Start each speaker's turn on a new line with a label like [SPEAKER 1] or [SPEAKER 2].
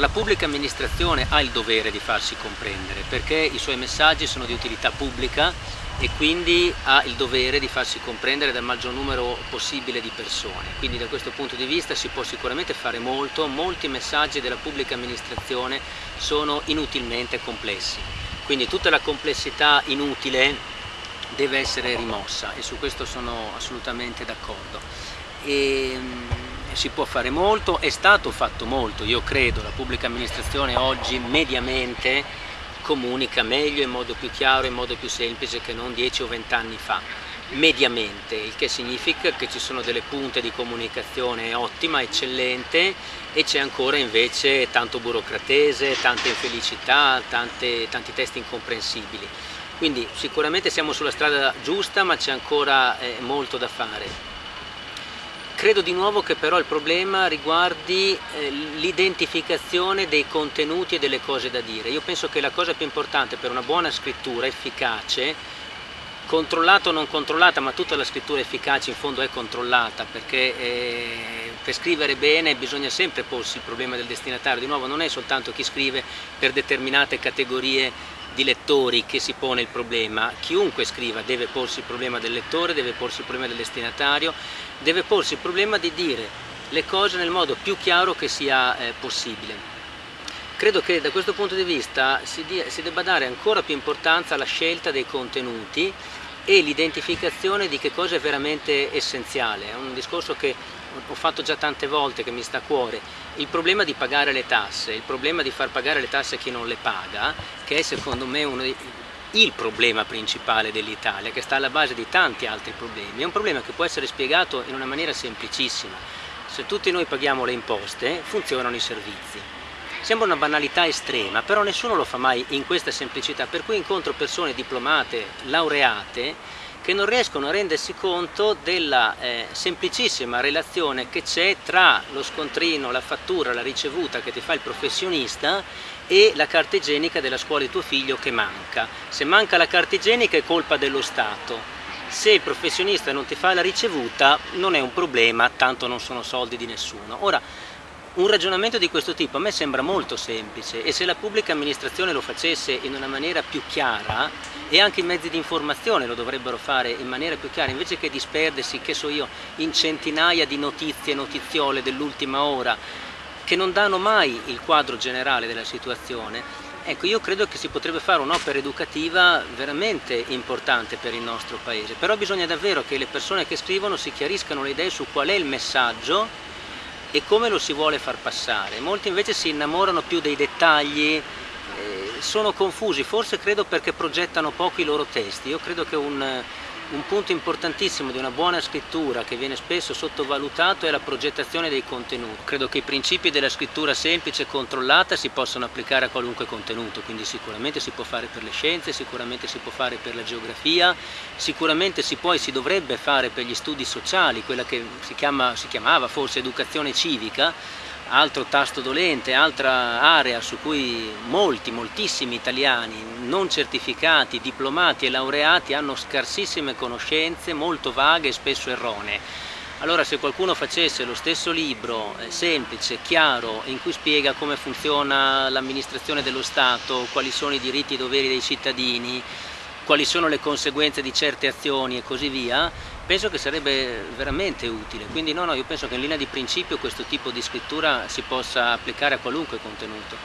[SPEAKER 1] la pubblica amministrazione ha il dovere di farsi comprendere perché i suoi messaggi sono di utilità pubblica e quindi ha il dovere di farsi comprendere dal maggior numero possibile di persone. Quindi da questo punto di vista si può sicuramente fare molto, molti messaggi della pubblica amministrazione sono inutilmente complessi. Quindi tutta la complessità inutile deve essere rimossa e su questo sono assolutamente d'accordo. Ehm, si può fare molto, è stato fatto molto, io credo, la pubblica amministrazione oggi mediamente comunica meglio, in modo più chiaro, in modo più semplice che non 10 o 20 anni fa, mediamente, il che significa che ci sono delle punte di comunicazione ottima, eccellente e c'è ancora invece tanto burocratese, tante infelicità, tante, tanti testi incomprensibili. Quindi sicuramente siamo sulla strada giusta ma c'è ancora eh, molto da fare. Credo di nuovo che però il problema riguardi eh, l'identificazione dei contenuti e delle cose da dire. Io penso che la cosa più importante per una buona scrittura efficace, controllata o non controllata, ma tutta la scrittura efficace in fondo è controllata, perché eh, per scrivere bene bisogna sempre porsi il problema del destinatario. Di nuovo non è soltanto chi scrive per determinate categorie di lettori che si pone il problema, chiunque scriva deve porsi il problema del lettore, deve porsi il problema del destinatario, deve porsi il problema di dire le cose nel modo più chiaro che sia eh, possibile. Credo che da questo punto di vista si, dia, si debba dare ancora più importanza alla scelta dei contenuti e l'identificazione di che cosa è veramente essenziale. È un discorso che ho fatto già tante volte, che mi sta a cuore. Il problema di pagare le tasse, il problema di far pagare le tasse a chi non le paga, che è secondo me uno dei, il problema principale dell'Italia, che sta alla base di tanti altri problemi, è un problema che può essere spiegato in una maniera semplicissima. Se tutti noi paghiamo le imposte, funzionano i servizi. Sembra una banalità estrema, però nessuno lo fa mai in questa semplicità, per cui incontro persone diplomate, laureate, che non riescono a rendersi conto della eh, semplicissima relazione che c'è tra lo scontrino, la fattura, la ricevuta che ti fa il professionista e la carta igienica della scuola di tuo figlio che manca. Se manca la carta igienica è colpa dello Stato, se il professionista non ti fa la ricevuta non è un problema, tanto non sono soldi di nessuno. Ora, un ragionamento di questo tipo a me sembra molto semplice e se la pubblica amministrazione lo facesse in una maniera più chiara e anche i mezzi di informazione lo dovrebbero fare in maniera più chiara invece che disperdersi, che so io, in centinaia di notizie, notiziole dell'ultima ora che non danno mai il quadro generale della situazione, ecco io credo che si potrebbe fare un'opera educativa veramente importante per il nostro paese, però bisogna davvero che le persone che scrivono si chiariscano le idee su qual è il messaggio e come lo si vuole far passare. Molti invece si innamorano più dei dettagli, eh, sono confusi, forse credo perché progettano poco i loro testi. Io credo che un, un punto importantissimo di una buona scrittura che viene spesso sottovalutato è la progettazione dei contenuti. Credo che i principi della scrittura semplice e controllata si possano applicare a qualunque contenuto, quindi sicuramente si può fare per le scienze, sicuramente si può fare per la geografia, sicuramente si può e si dovrebbe fare per gli studi sociali, quella che si, chiama, si chiamava forse educazione civica, altro tasto dolente, altra area su cui molti, moltissimi italiani non certificati, diplomati e laureati hanno scarsissime conoscenze, molto vaghe e spesso erronee. Allora se qualcuno facesse lo stesso libro eh, semplice, chiaro, in cui spiega come funziona l'amministrazione dello Stato, quali sono i diritti e i doveri dei cittadini, quali sono le conseguenze di certe azioni e così via, penso che sarebbe veramente utile. Quindi no, no, io penso che in linea di principio questo tipo di scrittura si possa applicare a qualunque contenuto.